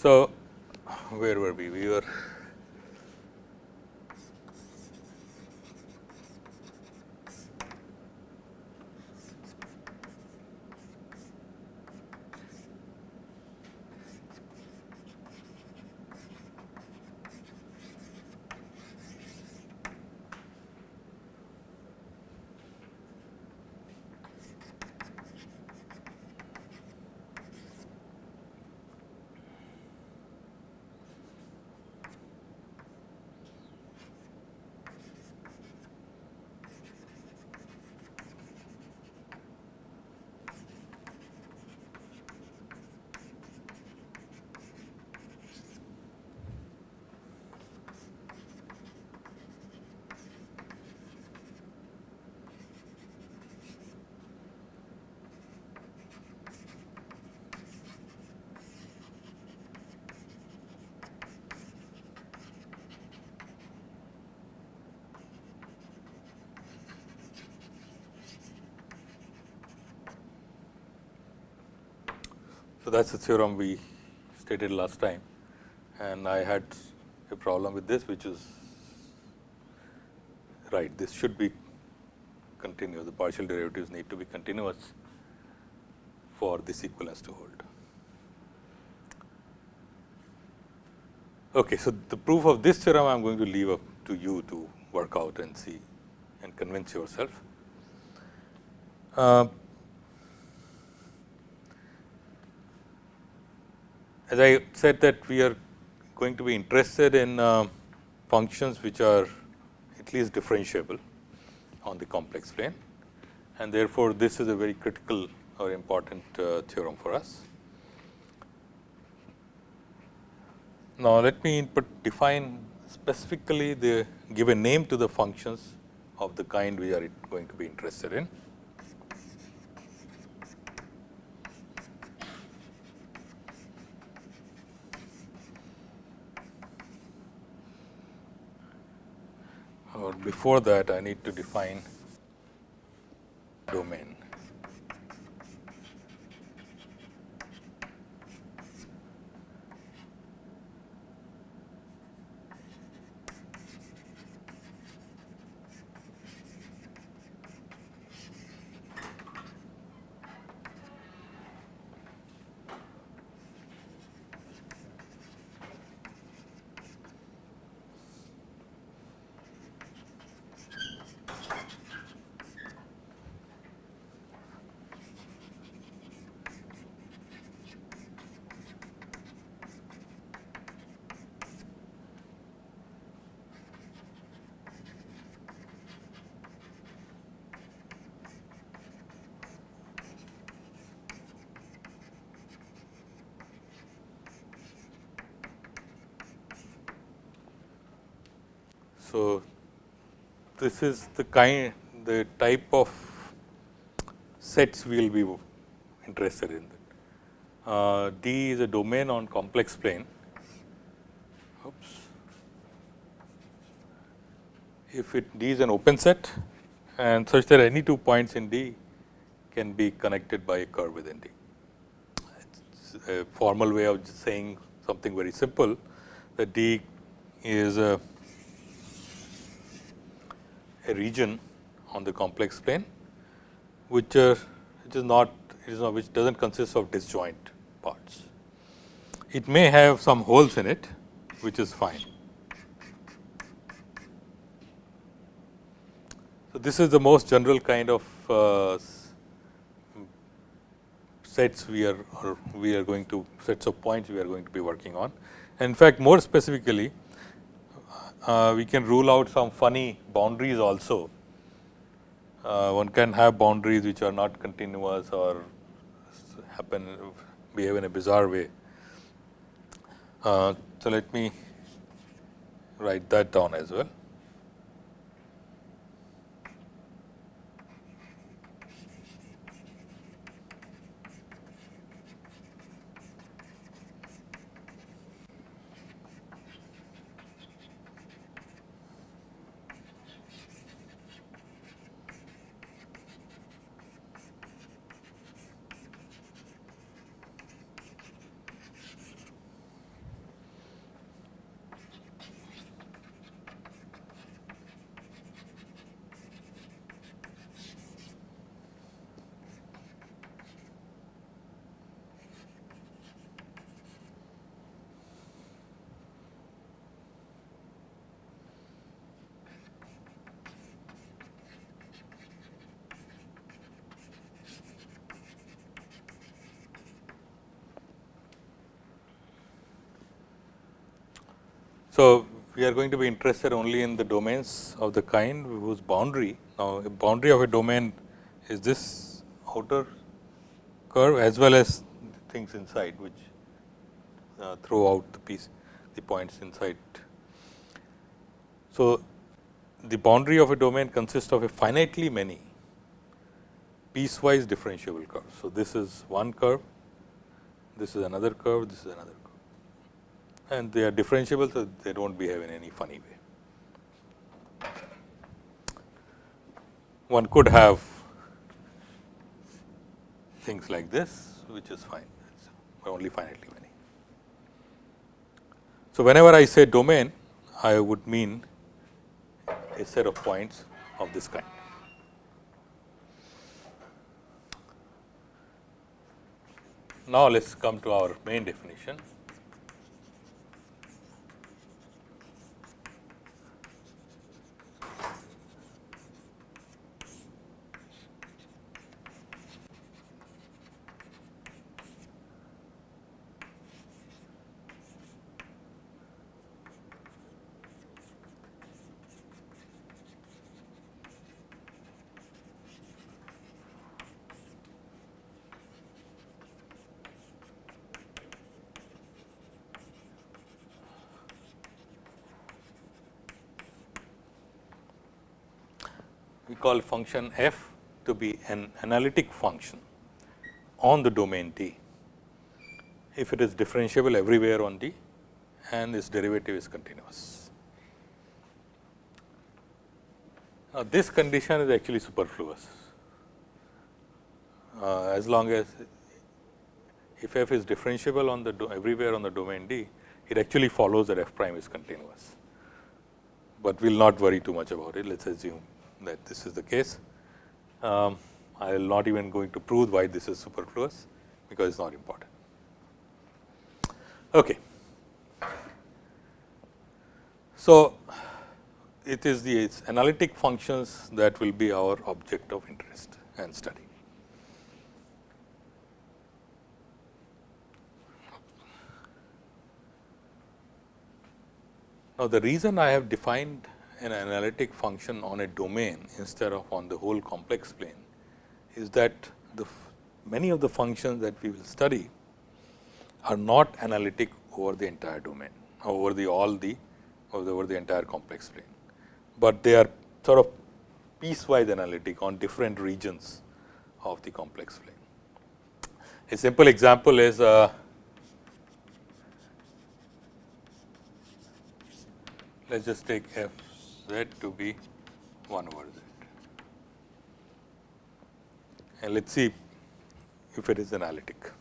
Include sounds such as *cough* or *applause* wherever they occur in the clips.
So, where were we? We were So, that is the theorem we stated last time and I had a problem with this which is right this should be continuous the partial derivatives need to be continuous for this equivalence to hold. Okay, so the proof of this theorem I am going to leave up to you to work out and see and convince yourself. Uh, as I said that we are going to be interested in uh, functions which are at least differentiable on the complex plane and therefore, this is a very critical or important uh, theorem for us. Now, let me define specifically the give a name to the functions of the kind we are going to be interested in. or before that I need to define domain. So, this is the kind the type of sets we will be interested in. Uh, D is a domain on complex plane. Oops. If it D is an open set and such that any two points in D can be connected by a curve within D. It's a formal way of saying something very simple that D is a a region on the complex plane, which, uh, which is not it is not which does not consist of disjoint parts. It may have some holes in it, which is fine. So, this is the most general kind of uh, sets we are or we are going to sets of points we are going to be working on. In fact, more specifically uh, we can rule out some funny boundaries also. Uh, one can have boundaries which are not continuous or happen behave in a bizarre way. Uh, so, let me write that down as well. We are going to be interested only in the domains of the kind whose boundary. Now, a boundary of a domain is this outer curve as well as things inside which uh, throw out the piece the points inside. So, the boundary of a domain consists of a finitely many piecewise differentiable curves. So, this is one curve, this is another curve, this is another curve and they are differentiable. So, they do not behave in any funny way. One could have things like this which is fine, only finitely many. So, whenever I say domain, I would mean a set of points of this kind. Now, let us come to our main definition. Call function f to be an analytic function on the domain D, if it is differentiable everywhere on D and its derivative is continuous. Now, this condition is actually superfluous, uh, as long as if f is differentiable on the everywhere on the domain D, it actually follows that f prime is continuous, but we will not worry too much about it. Let us assume that this is the case. Um, I will not even going to prove why this is superfluous, because it is not important. Okay. So, it is the analytic functions that will be our object of interest and study. Now, the reason I have defined an analytic function on a domain instead of on the whole complex plane is that the many of the functions that we will study are not analytic over the entire domain over the all the over the entire complex plane, but they are sort of piecewise analytic on different regions of the complex plane. A simple example is uh, let us just take f z to be 1 over z. And let us see if it is analytic.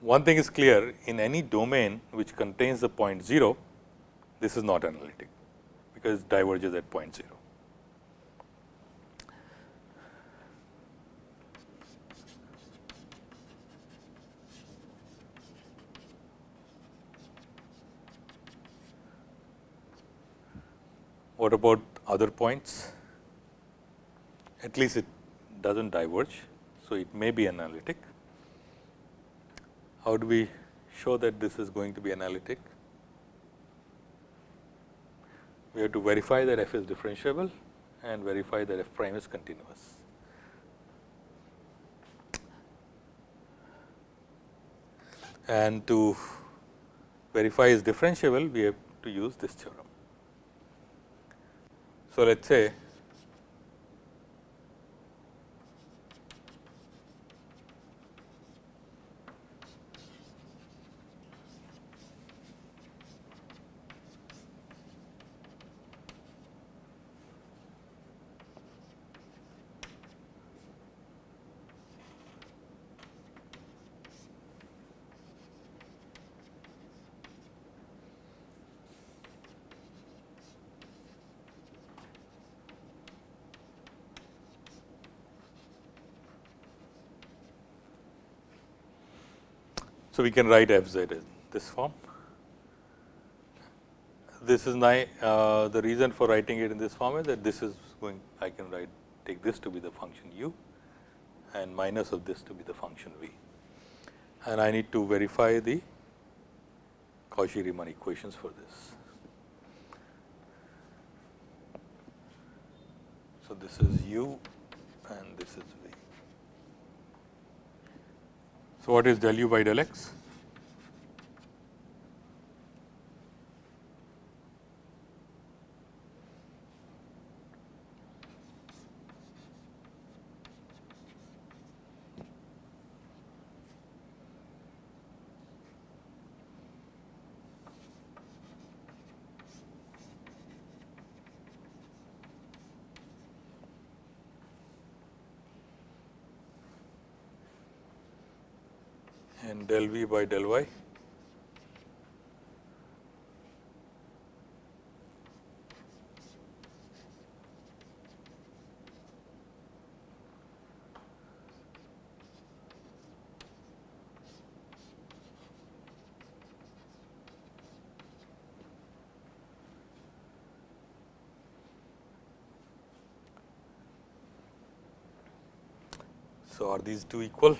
One thing is clear in any domain which contains the point 0, this is not analytic, because it diverges at point 0. What about other points? At least it does not diverge. So, it may be analytic. How do we show that this is going to be analytic? We have to verify that f is differentiable and verify that f prime is continuous. And to verify is differentiable, we have to use this theorem. So, let us say So, we can write f z in this form. This is my, uh, the reason for writing it in this form is that this is going I can write take this to be the function u and minus of this to be the function v. And I need to verify the Cauchy-Riemann equations for this. So, this is u and this is v. So, what is del u by del x? and del v by del y. So, are these two equal?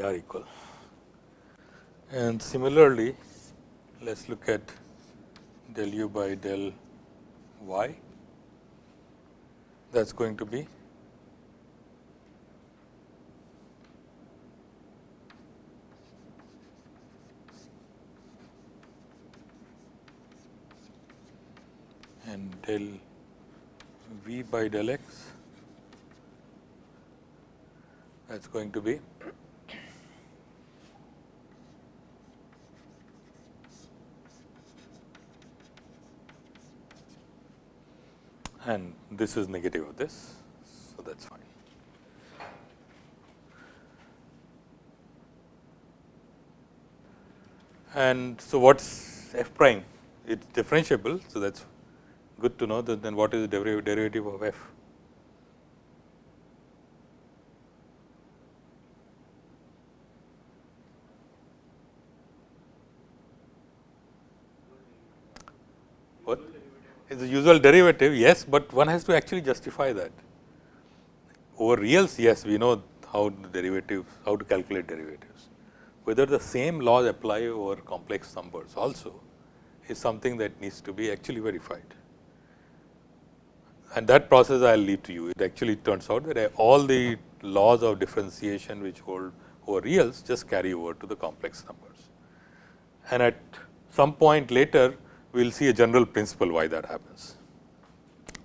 They are equal. And similarly, let us look at del u by del y that is going to be and del v by del x that is going to be and this is negative of this. So, that is fine. And so, what is f prime? It is differentiable. So, that is good to know that then what is the derivative of f? is the usual derivative yes, but one has to actually justify that. Over reals yes, we know how the derivative how to calculate derivatives. Whether the same laws apply over complex numbers also is something that needs to be actually verified. And that process I will leave to you. It actually turns out that all the laws of differentiation which hold over reals just carry over to the complex numbers. And at some point later, we will see a general principle why that happens.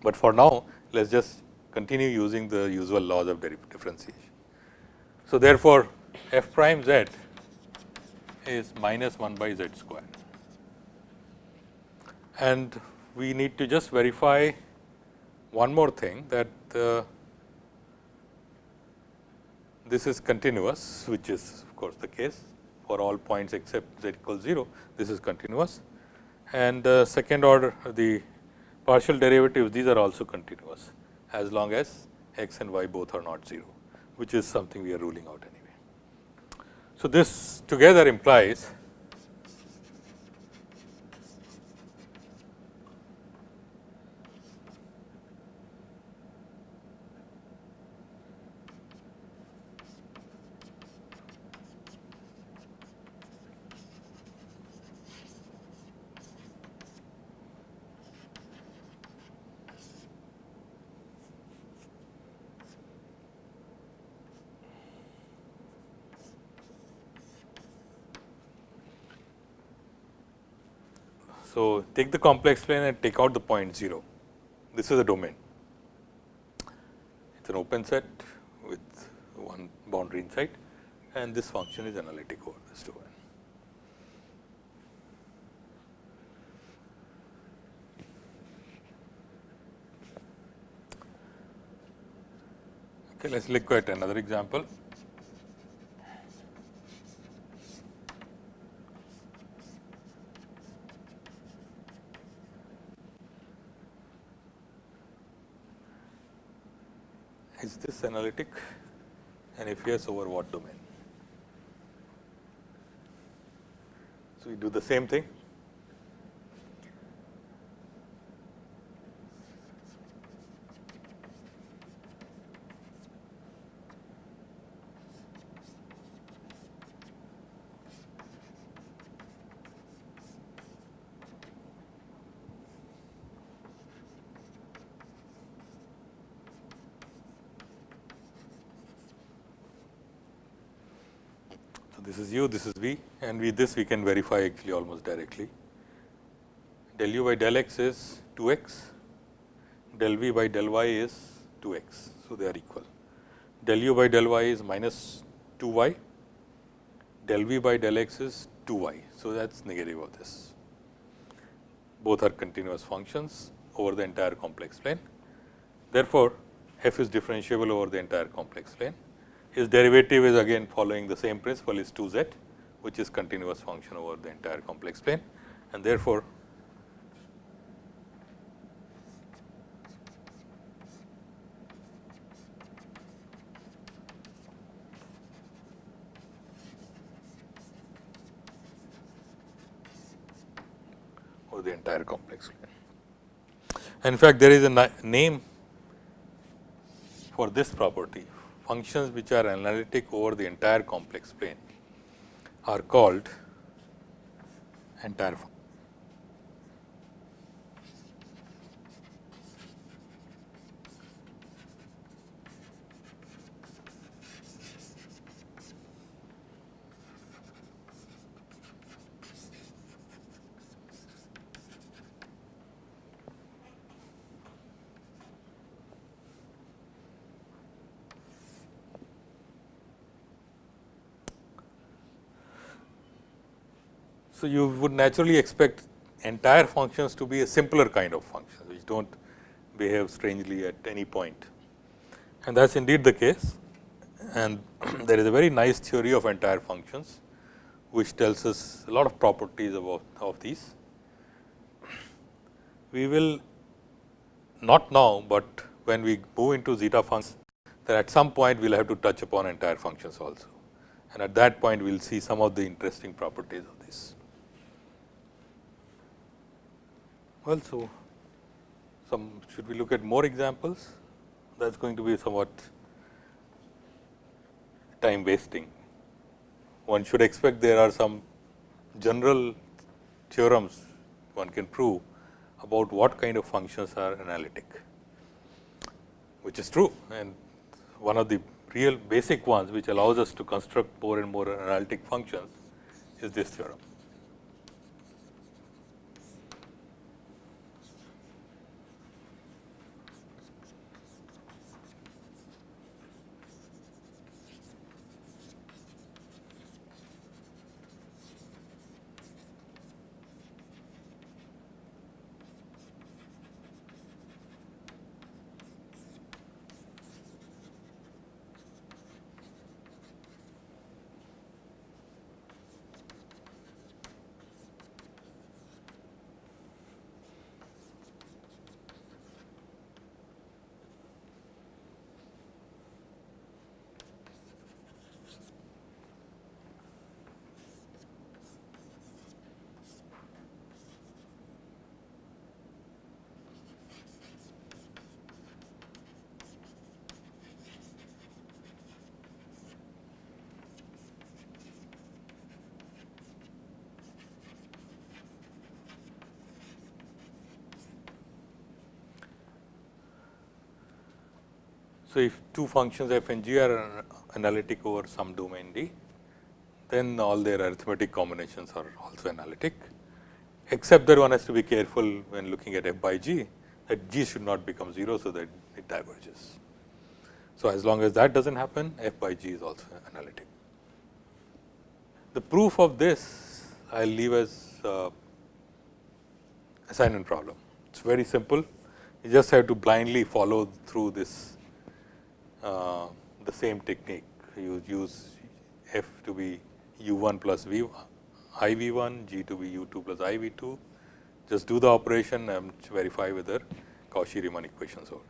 But for now, let us just continue using the usual laws of differentiation. So, therefore, f prime z is minus 1 by z square. And we need to just verify one more thing that uh, this is continuous, which is of course the case for all points except z equals 0, this is continuous and uh, second order the partial derivatives these are also continuous as long as x and y both are not 0, which is something we are ruling out anyway. So, this together implies So, take the complex plane and take out the point 0. This is a domain. It is an open set with one boundary inside and this function is analytic over this domain. Okay, let us look at another example. Is this analytic and if yes over what domain. So, we do the same thing this is u, this is v and with this we can verify actually almost directly. Del u by del x is 2 x, del v by del y is 2 x. So, they are equal. Del u by del y is minus 2 y, del v by del x is 2 y. So, that is negative of this. Both are continuous functions over the entire complex plane. Therefore, f is differentiable over the entire complex plane his derivative is again following the same principle is 2 z which is continuous function over the entire complex plane and therefore, over the entire complex plane. In fact, there is a name for this property functions which are analytic over the entire complex plane are called entire So, you would naturally expect entire functions to be a simpler kind of function, which do not behave strangely at any point. And that is indeed the case. And *clears throat* there is a very nice theory of entire functions, which tells us a lot of properties about of these. We will not now, but when we move into zeta functions, that at some point we will have to touch upon entire functions also. And at that point, we will see some of the interesting properties of this. Well, so some should we look at more examples? That is going to be somewhat time wasting. One should expect there are some general theorems one can prove about what kind of functions are analytic, which is true and one of the real basic ones which allows us to construct more and more analytic functions is this theorem. So, if two functions f and g are analytic over some domain D, then all their arithmetic combinations are also analytic, except that one has to be careful when looking at f by g that g should not become 0. So, that it diverges. So, as long as that does not happen f by g is also analytic. The proof of this I will leave as uh, assignment problem. It is very simple. You just have to blindly follow through this uh, the same technique. You use f to be u1 plus v i v1, g to be u2 plus i v2. Just do the operation and verify whether Cauchy-Riemann equations hold.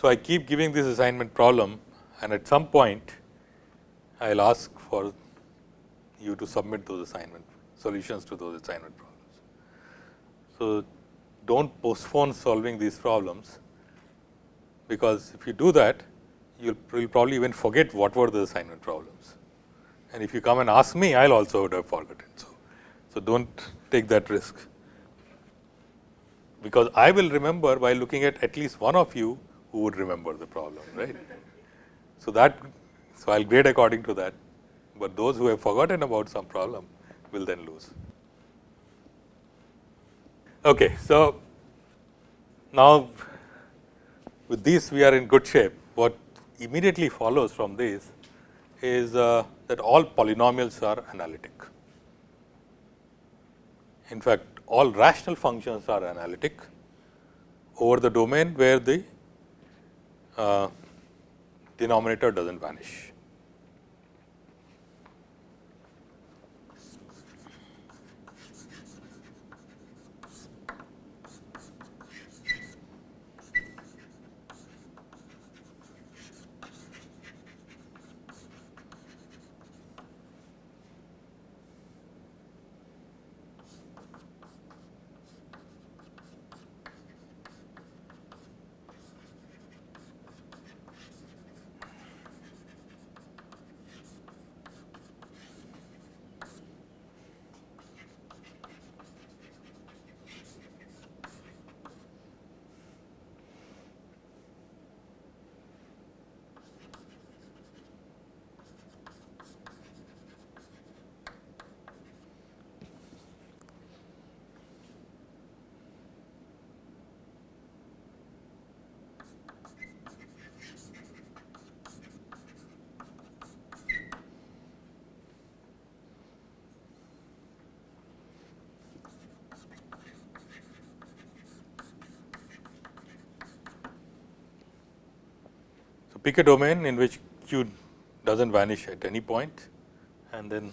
So, I keep giving this assignment problem and at some point I will ask for you to submit those assignment solutions to those assignment problems. So, do not postpone solving these problems, because if you do that you will probably even forget what were the assignment problems. And if you come and ask me, I will also would have forgotten. So, so do not take that risk, because I will remember by looking at at least one of you who would remember the problem, right. So, that so I will grade according to that, but those who have forgotten about some problem will then lose. Okay, so now with this we are in good shape. What immediately follows from this is uh, that all polynomials are analytic. In fact, all rational functions are analytic over the domain where the uh, denominator does not vanish. Pick a domain in which q does not vanish at any point and then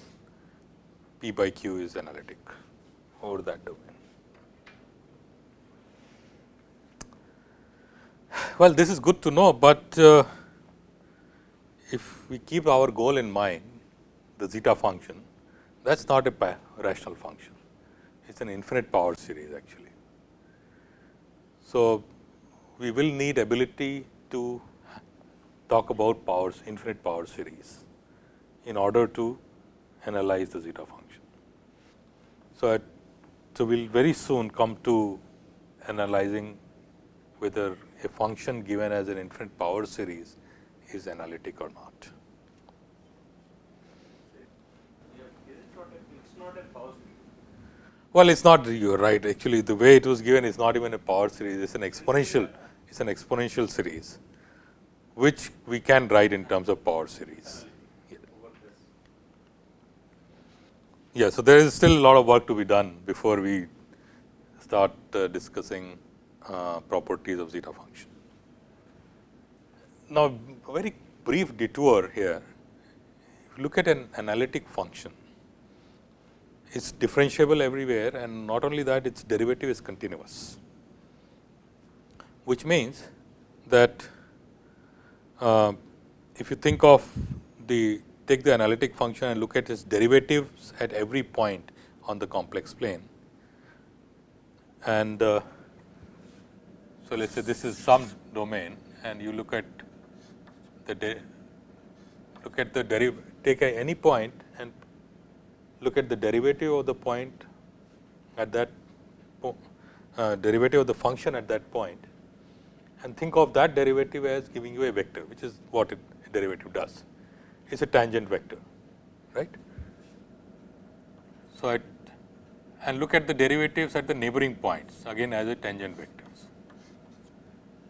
p by q is analytic over that domain. Well, this is good to know, but uh, if we keep our goal in mind the zeta function that is not a rational function, it is an infinite power series actually. So, we will need ability to talk about powers, infinite power series in order to analyze the zeta function. So, at, so we will very soon come to analyzing whether a function given as an infinite power series is analytic or not. Well, it is not you are right actually the way it was given is not even a power series it is an exponential it is an exponential series which we can write in terms of power series. Yeah, so there is still a lot of work to be done before we start uh, discussing uh, properties of zeta function. Now, a very brief detour here. If you look at an analytic function, it is differentiable everywhere and not only that its derivative is continuous, which means that if you think of the take the analytic function and look at its derivatives at every point on the complex plane. And uh, so, let us say this is some domain and you look at the look at the derivative take any point and look at the derivative of the point at that uh, derivative of the function at that point and think of that derivative as giving you a vector which is what it derivative does. It is a tangent vector right. So, at and look at the derivatives at the neighboring points again as a tangent vectors.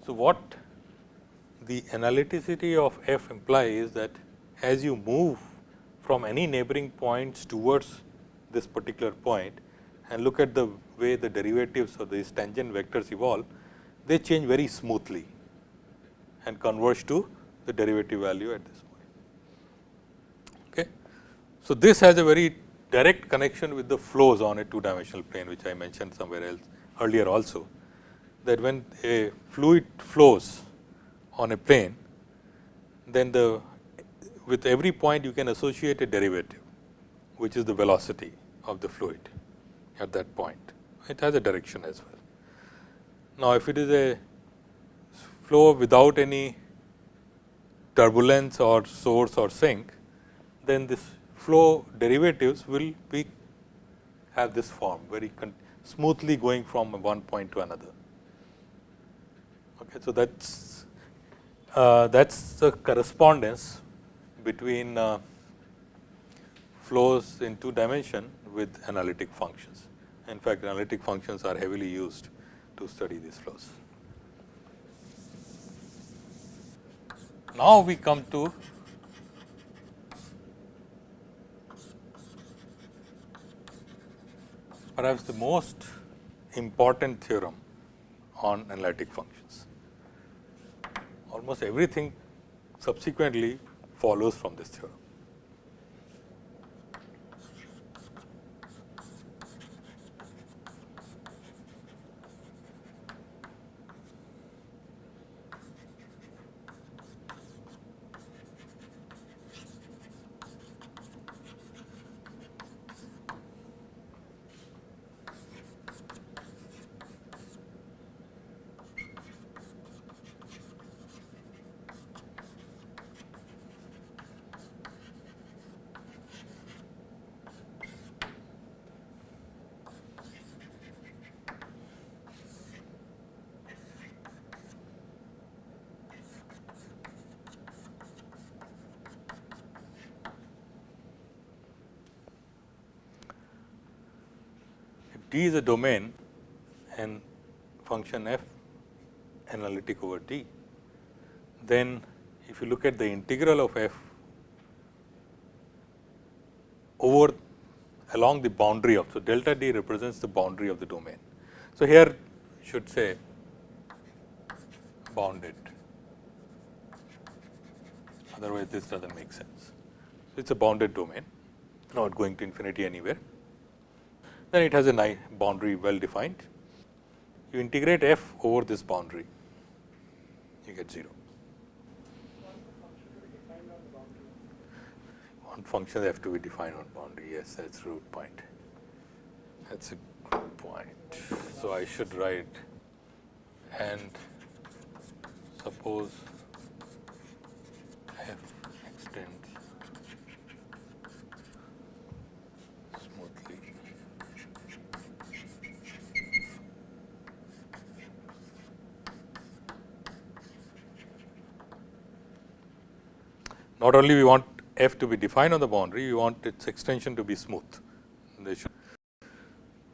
So, what the analyticity of f implies is that as you move from any neighboring points towards this particular point and look at the way the derivatives of these tangent vectors evolve, they change very smoothly and converge to the derivative value at this point. Okay. So, this has a very direct connection with the flows on a two dimensional plane which I mentioned somewhere else earlier also that when a fluid flows on a plane, then the with every point you can associate a derivative, which is the velocity of the fluid at that point. It has a direction as well. Now, if it is a flow without any turbulence or source or sink, then this flow derivatives will be have this form very smoothly going from one point to another. Okay, so that's uh, that's the correspondence between uh, flows in two dimension with analytic functions. In fact, analytic functions are heavily used to study these flows. Now, we come to perhaps the most important theorem on analytic functions. Almost everything subsequently follows from this theorem. D is a domain and function f analytic over D, then if you look at the integral of f over along the boundary of, so delta D represents the boundary of the domain. So, here should say bounded, otherwise this does not make sense. So, it is a bounded domain, not going to infinity anywhere then it has a nice boundary well defined. You integrate f over this boundary, you get 0. One function have to be defined on boundary, yes, that is root point. That is a good point. So, I should write and suppose f extends not only we want f to be defined on the boundary, we want its extension to be smooth.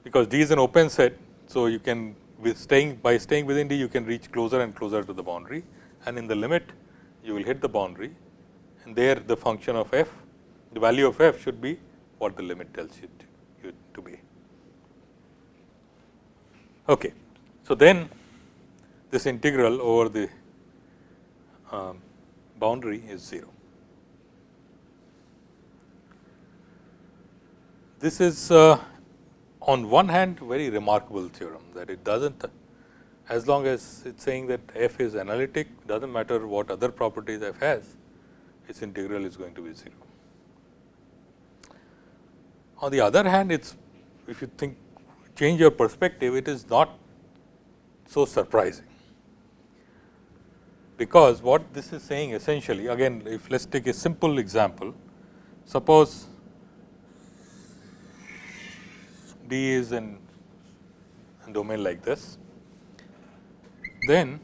because D is an open set. So, you can with staying by staying within D you can reach closer and closer to the boundary and in the limit you will hit the boundary and there the function of f the value of f should be what the limit tells you to, you to be. Okay. So, then this integral over the um, boundary is 0. This is uh, on one hand very remarkable theorem that it does not as long as it is saying that f is analytic does not matter what other properties f has its integral is going to be 0. On the other hand it is if you think change your perspective it is not so surprising because what this is saying essentially again if let us take a simple example suppose D is in a domain like this, then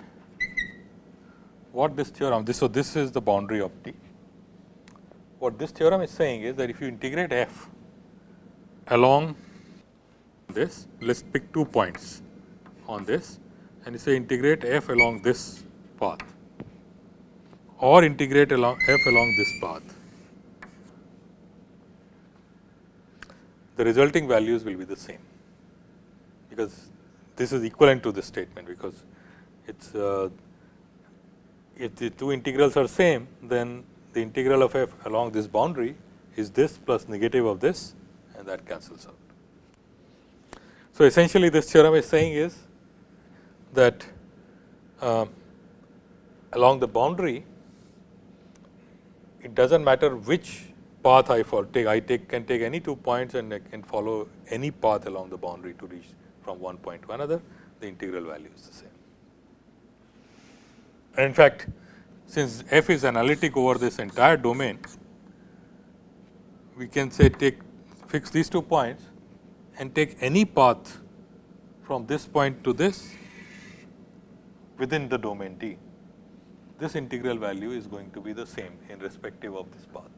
what this theorem, this, so this is the boundary of D. What this theorem is saying is that if you integrate f along this, let us pick two points on this and you say integrate f along this path or integrate along f along this path the resulting values will be the same, because this is equivalent to this statement, because it is uh, if the two integrals are same, then the integral of f along this boundary is this plus negative of this and that cancels out. So, essentially this theorem is saying is that uh, along the boundary, it does not matter which path I take, I take can take any two points and I can follow any path along the boundary to reach from one point to another, the integral value is the same. And in fact, since f is analytic over this entire domain, we can say take fix these two points and take any path from this point to this within the domain D. This integral value is going to be the same in respective of this path.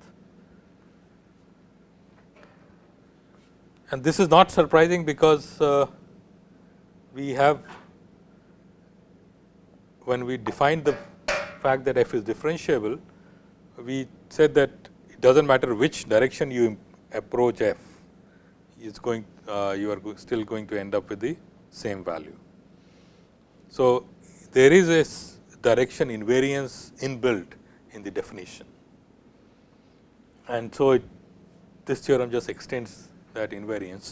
And this is not surprising because uh, we have when we defined the fact that f is differentiable, we said that it does not matter which direction you approach f, is going uh, you are still going to end up with the same value. So, there is a direction invariance inbuilt in the definition. And so, it, this theorem just extends that invariance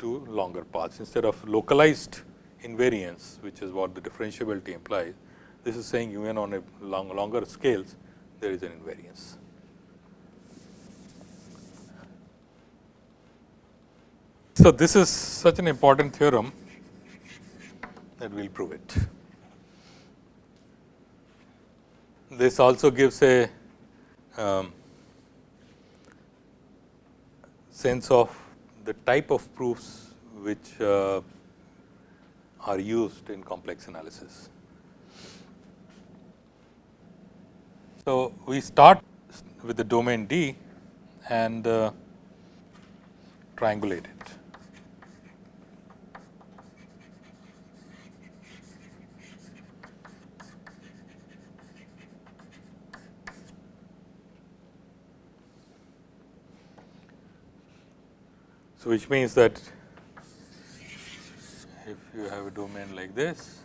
to longer paths instead of localized invariance which is what the differentiability implies. This is saying even on a long, longer scales there is an invariance. So, this is such an important theorem that we will prove it. This also gives a um, sense of the type of proofs which uh, are used in complex analysis. So, we start with the domain D and uh, triangulate it. So, which means that if you have a domain like this,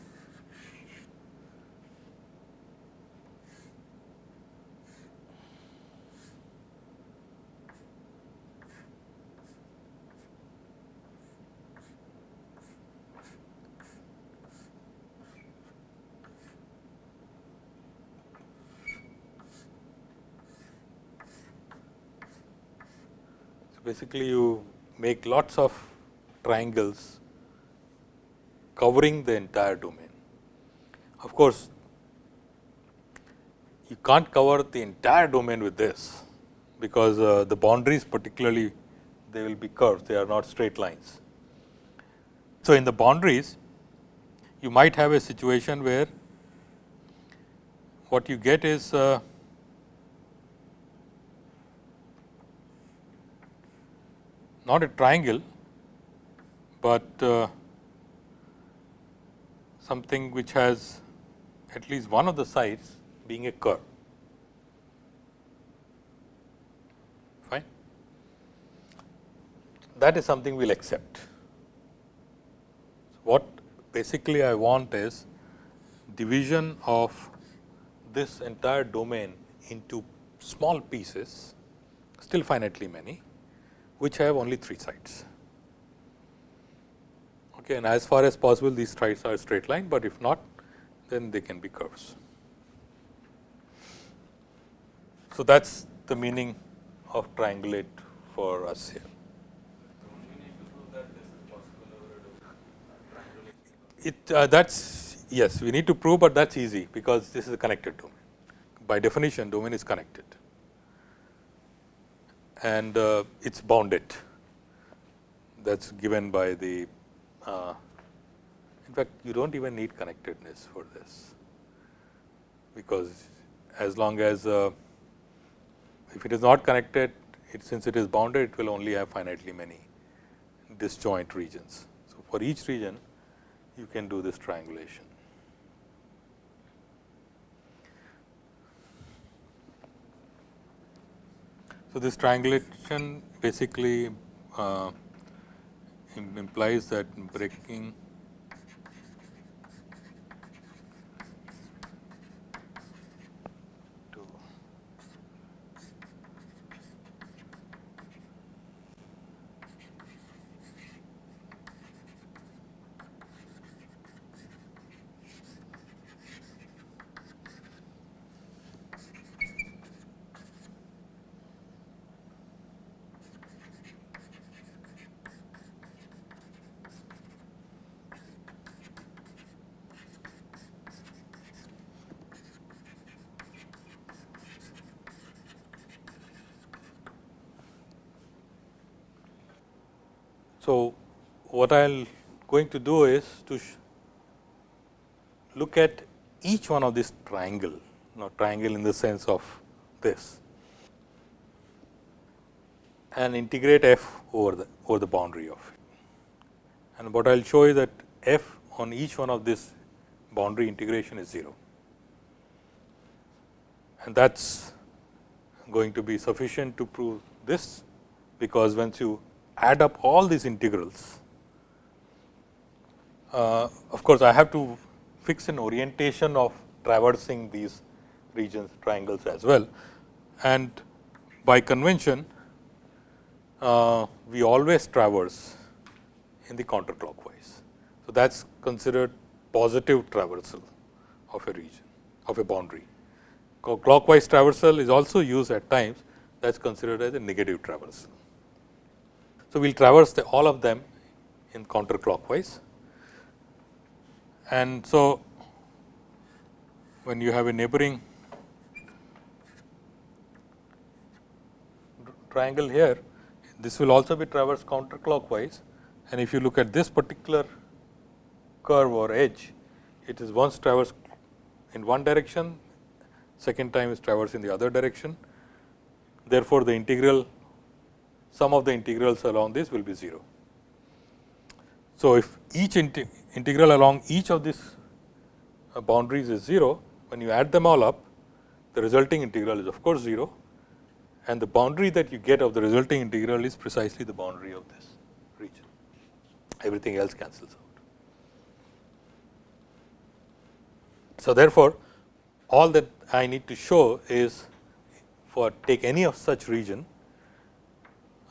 basically you make lots of triangles covering the entire domain. Of course, you can't cover the entire domain with this, because uh, the boundaries particularly they will be curved, they are not straight lines. So, in the boundaries you might have a situation where what you get is uh, not a triangle, but uh, something which has at least one of the sides being a curve. Fine. That is something we will accept. What basically I want is division of this entire domain into small pieces, still finitely many, which have only three sides. Okay, and as far as possible these sides are straight line, but if not then they can be curves. So, that is the meaning of triangulate for us here. It uh, that is yes, we need to prove, but that is easy because this is a connected domain. By definition, domain is connected and uh, it is bounded that is given by the uh, in fact, you do not even need connectedness for this, because as long as uh, if it is not connected, it since it is bounded, it will only have finitely many disjoint regions. So, for each region, you can do this triangulation. So, this triangulation basically uh, implies that breaking So, what I am going to do is to look at each one of this triangle, now triangle in the sense of this. And integrate f over the over the boundary of it. And what I will show is that f on each one of this boundary integration is 0 and that is going to be sufficient to prove this, because once you add up all these integrals, uh, of course, I have to fix an orientation of traversing these regions triangles as well. And by convention, uh, we always traverse in the counterclockwise. So, that is considered positive traversal of a region of a boundary. Clockwise traversal is also used at times that is considered as a negative traversal. So, we will traverse the, all of them in counterclockwise and so when you have a neighboring triangle here, this will also be traversed counterclockwise and if you look at this particular curve or edge, it is once traversed in one direction, second time is traversed in the other direction. Therefore, the integral sum of the integrals along this will be 0. So, if each integral along each of these uh, boundaries is 0, when you add them all up, the resulting integral is of course 0 and the boundary that you get of the resulting integral is precisely the boundary of this region. Everything else cancels out. So, therefore, all that I need to show is for take any of such region,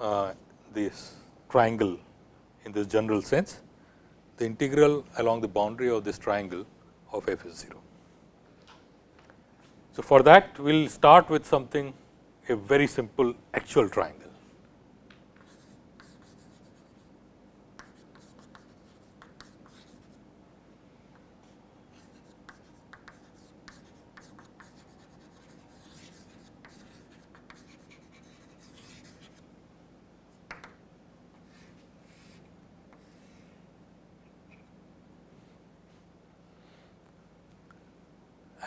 Uh, this triangle in this general sense, the integral along the boundary of this triangle of f is 0. So, for that we will start with something a very simple actual triangle.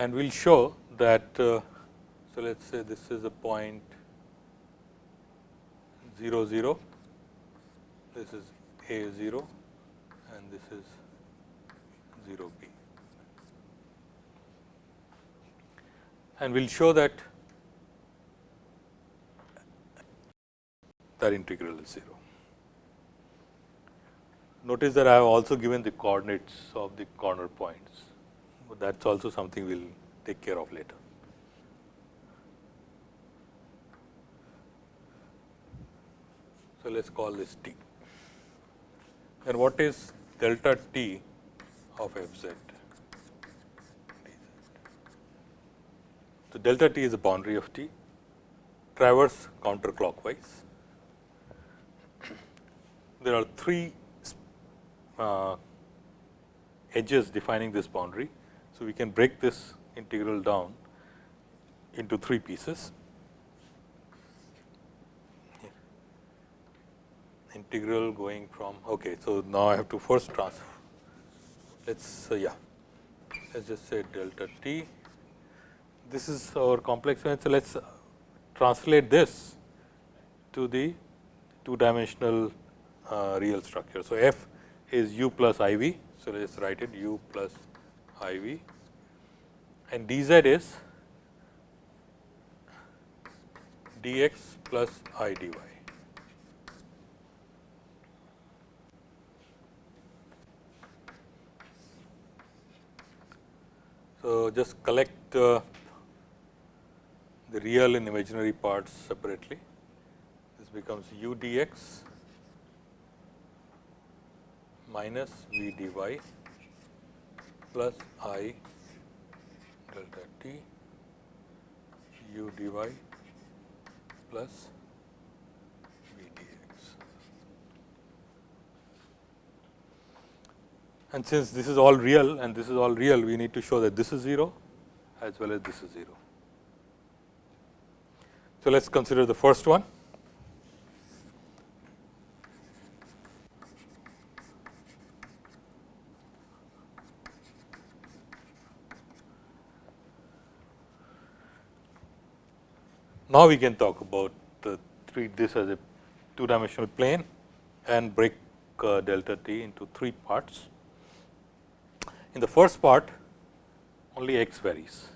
And we will show that uh, so let us say this is a point 0 0 this is a 0 and this is 0 b. And we will show that that integral is 0. Notice that I have also given the coordinates of the corner points but that is also something we will take care of later. So, let us call this t. And what is delta t of f z? So, delta t is the boundary of t, traverse counterclockwise. There are three uh, edges defining this boundary. So, we can break this integral down into three pieces. Integral going from okay. So, now I have to first transfer. Let us uh, yeah, let us just say delta t. This is our complex So, let us translate this to the two dimensional uh, real structure. So, f is u plus i v. So, let us write it u plus I v and dz is dx plus I dy. So, just collect uh, the real and imaginary parts separately. This becomes u dx minus v dy plus i delta t u dy plus v dx. And since this is all real and this is all real, we need to show that this is 0 as well as this is 0. So, let us consider the first one. Now, we can talk about treat this as a two dimensional plane and break uh, delta t into three parts. In the first part only x varies,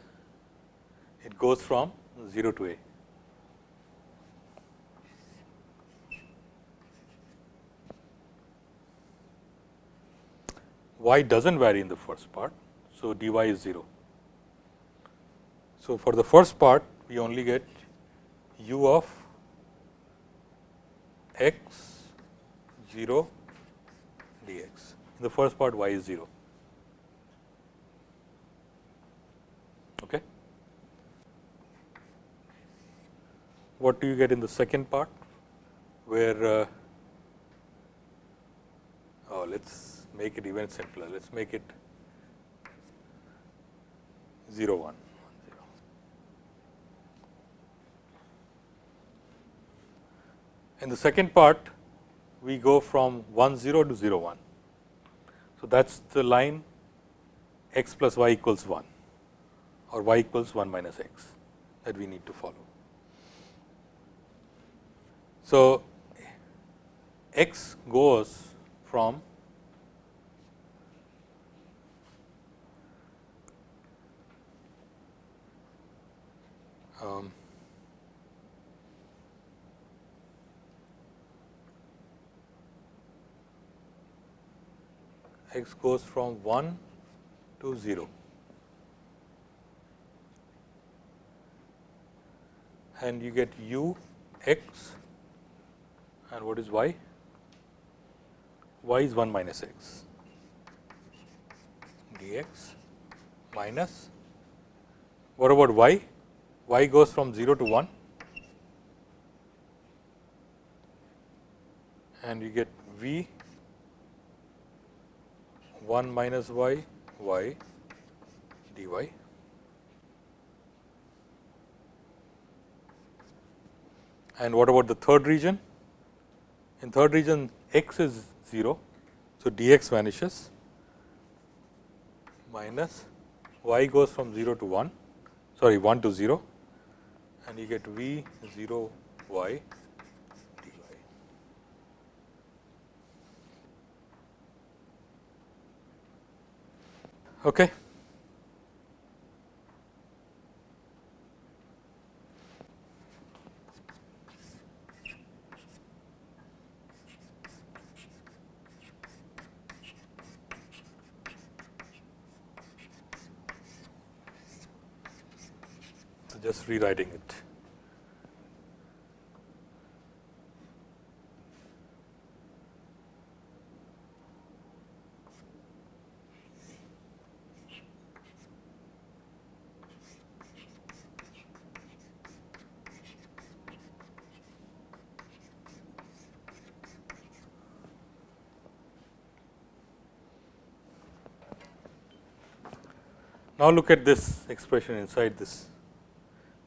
it goes from 0 to a. y does not vary in the first part. So, dy is 0. So, for the first part we only get u of x 0 dx. In the first part y is 0. Okay. What do you get in the second part where uh, oh, let us make it even simpler. Let us make it 0 1. In the second part, we go from 1 0 to 0 1. So, that is the line x plus y equals 1 or y equals 1 minus x that we need to follow. So, x goes from um, x goes from 1 to 0 and you get u x and what is y? y is 1 minus x dx minus what about y? y goes from 0 to 1 and you get v 1 minus y y dy. And what about the third region? In third region x is 0. So, dx vanishes minus y goes from 0 to 1 sorry 1 to 0 and you get v 0 y Okay. So, just rewriting it. Now, look at this expression inside this.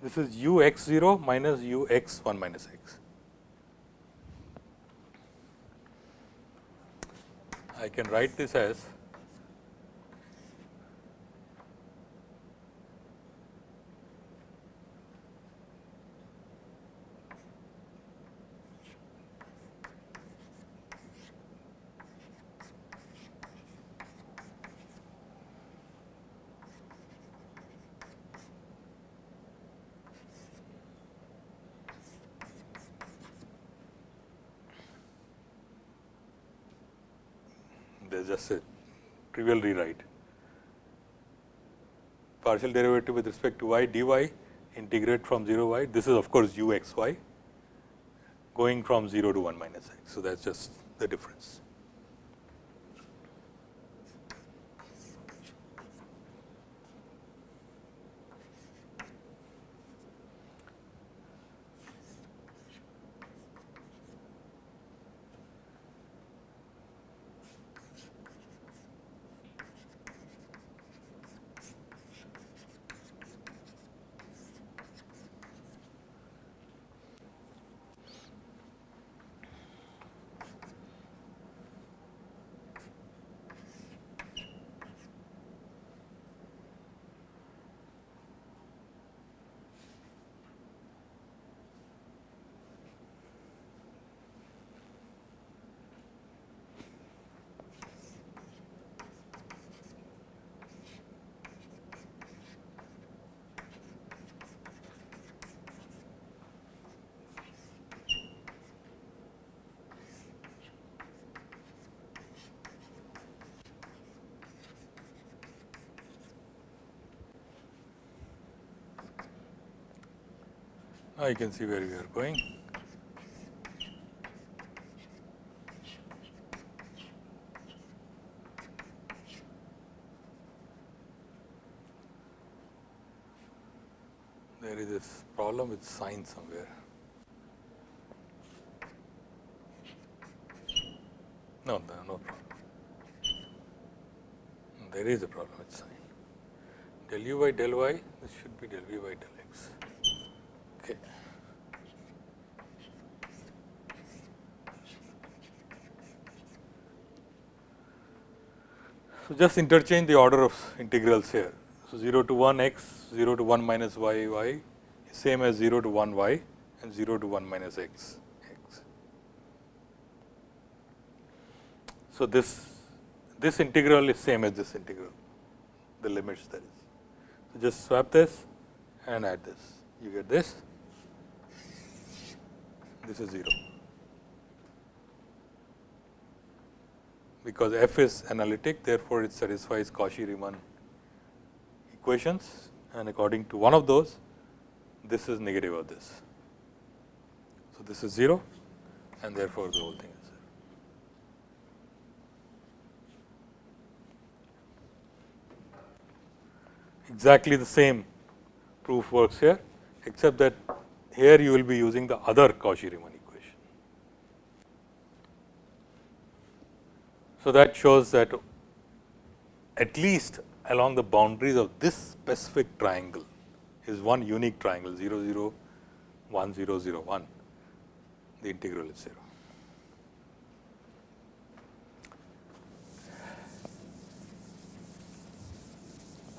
This is u x 0 minus u x 1 minus x. I can write this as just a trivial rewrite. Partial derivative with respect to y dy integrate from 0 y. This is of course u x y going from 0 to 1 minus x. So, that is just the difference. You can see where we are going. There is this problem with sign somewhere. No, no, no problem. There is a problem with sign. Del u by del y, this should be del v by del x. Okay. So, just interchange the order of integrals here. So, 0 to 1 x, 0 to 1 minus y y, same as 0 to 1 y and 0 to 1 minus x x. So, this this integral is same as this integral, the limits that is. So, just swap this and add this, you get this, this is 0. Because f is analytic, therefore, it satisfies Cauchy-Riemann equations and according to one of those, this is negative of this. So, this is 0 and therefore, the whole thing is 0. Exactly the same proof works here, except that here you will be using the other Cauchy-Riemann So, that shows that at least along the boundaries of this specific triangle is one unique triangle 0 0 1 0 0 1 the integral is 0.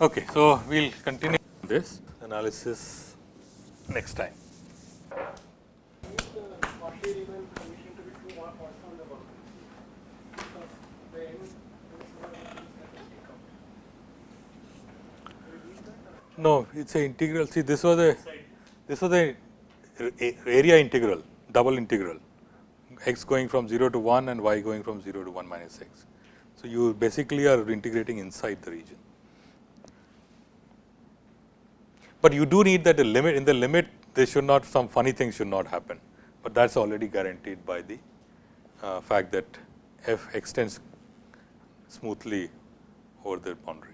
Okay, so we will continue this analysis next time. No, it is a integral. See, this was a this was a area integral, double integral, x going from 0 to 1 and y going from 0 to 1 minus x. So, you basically are integrating inside the region. But you do need that the limit in the limit there should not some funny things should not happen, but that is already guaranteed by the uh, fact that f extends smoothly over the boundary.